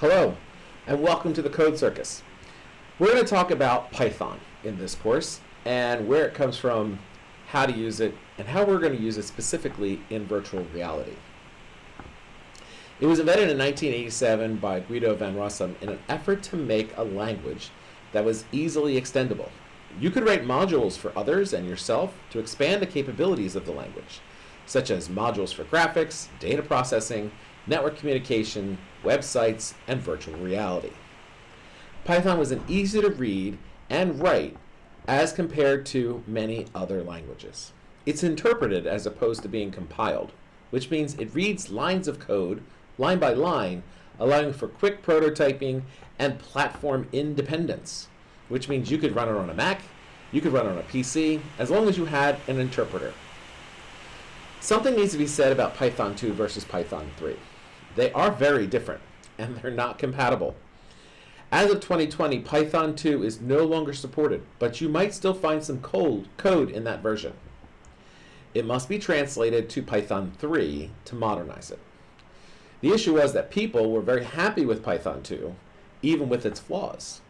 Hello, and welcome to the Code Circus. We're going to talk about Python in this course, and where it comes from, how to use it, and how we're going to use it specifically in virtual reality. It was invented in 1987 by Guido van Rossum in an effort to make a language that was easily extendable. You could write modules for others and yourself to expand the capabilities of the language, such as modules for graphics, data processing, network communication, websites, and virtual reality. Python was an easy to read and write as compared to many other languages. It's interpreted as opposed to being compiled, which means it reads lines of code line by line, allowing for quick prototyping and platform independence, which means you could run it on a Mac, you could run it on a PC, as long as you had an interpreter. Something needs to be said about Python 2 versus Python 3. They are very different, and they're not compatible. As of 2020, Python 2 is no longer supported, but you might still find some code, code in that version. It must be translated to Python 3 to modernize it. The issue was that people were very happy with Python 2, even with its flaws.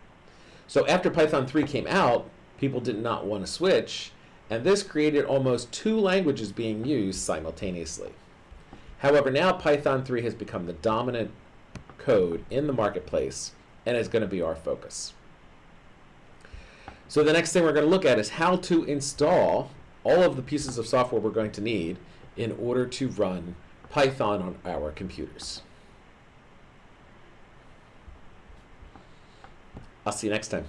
So after Python 3 came out, people did not want to switch, and this created almost two languages being used simultaneously. However, now Python 3 has become the dominant code in the marketplace and is going to be our focus. So the next thing we're going to look at is how to install all of the pieces of software we're going to need in order to run Python on our computers. I'll see you next time.